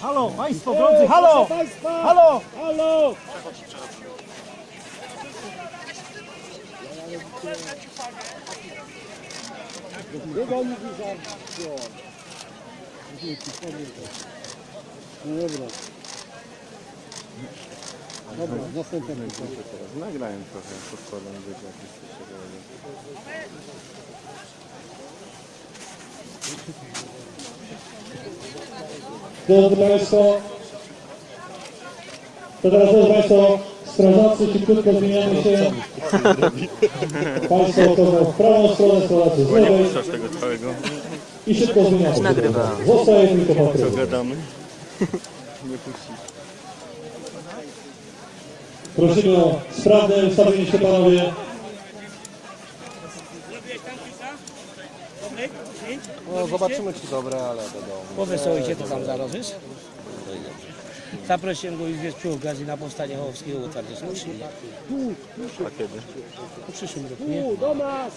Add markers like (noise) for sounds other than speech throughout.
Halo, państwo drodzy, halo! Halo! Halo! Nagrałem trochę, podkładam wiecie, jak jesteście Drodzy Państwo, to teraz drodzy Państwo, strażacy szybciutko zmieniamy się. Państwo wchodzą w prawą stronę, strażacy z lewej i szybko zmieniamy się. Zostaje tylko Co Patryk. gadamy? Nie puścisz. Prosimy o sprawne ustawienie się Panowie. No zobaczymy czy dobre, ale wiadomo. Powesołujcie to tam zaraz, wiesz? Zaprosiłem go już wiesz, przy okazji na powstanie Hołowskiego w otwarcie słusznie. A kiedy? Po przyszłym roku, nie?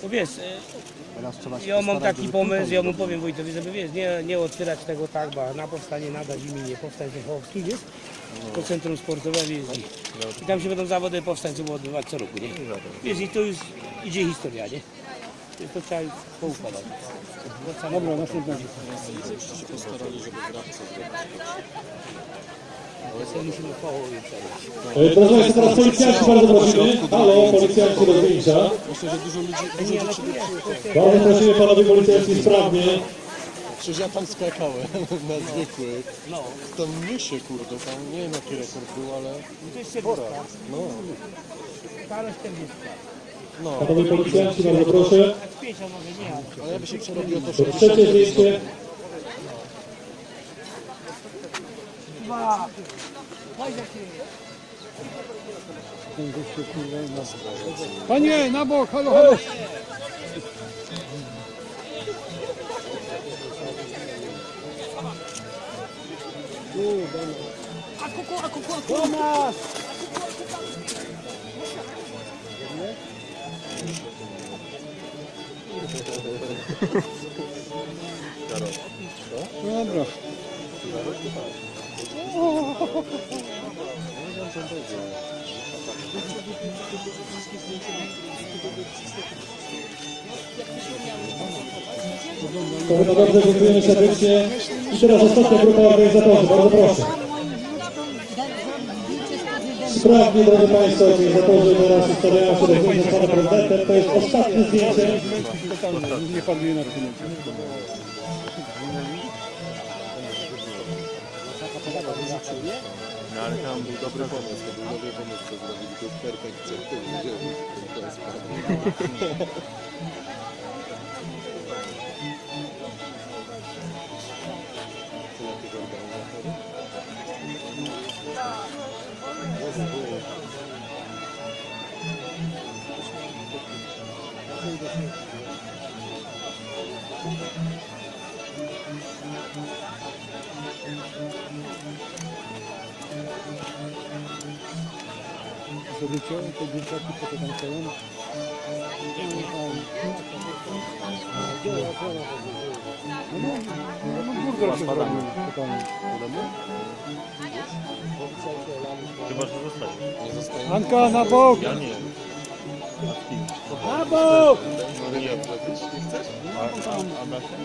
No wiesz, e, ja mam taki pomysł, ja mu powiem Wojtowi, żeby wiesz, nie, nie otwierać tego tak, bo na powstanie nadać imię powstańców Hołowskich, wiesz? To centrum sportowe jeździ. I tam się będą zawody powstańców odbywać co roku, nie? Wiesz, i to już idzie historia, nie? Więc to trzeba poukładać. Dobra, następna Ale to musimy teraz. E, Proszę Państwa, teraz policjanci bardzo prosimy. Halo, policjanci do zdjęcia. Myślę, że dużo ludzi, dużo. Bardzo prosimy Panowie policjanci sprawnie. Przecież ja tam skakałem (laughs) na zwykłych. No, Tam myszy kurde, tam nie wiem jaki rekord był, ale to jest spora. no, Ale 40 no. Panowie policjanci, bardzo proszę. 50 może nie, ale Ale ja by się przerobił o to To 60. Trzecie zdjęcie. dwa. Panie, na bok, halo, halo. Do nas! Dobra. To chyba dobrze, dziękujemy serdecznie. I teraz ostatnia grupa organizatorzy, bardzo proszę. Sprawnie, drodzy Państwo, organizatorzy teraz ustawiają się do zdjęcia z Panem Prezydentem. To jest ostatnie zdjęcie. Nie rynku. No ale tam był dobry pomysł. To był dobry pomysł, co zrobili, to jest perfekcja. To widziałem, to jest Zobaczycie, te dzieciaki, co to tam stoją? Chyba, że zostawisz. Anka, na bok! Ja nie. Brawo!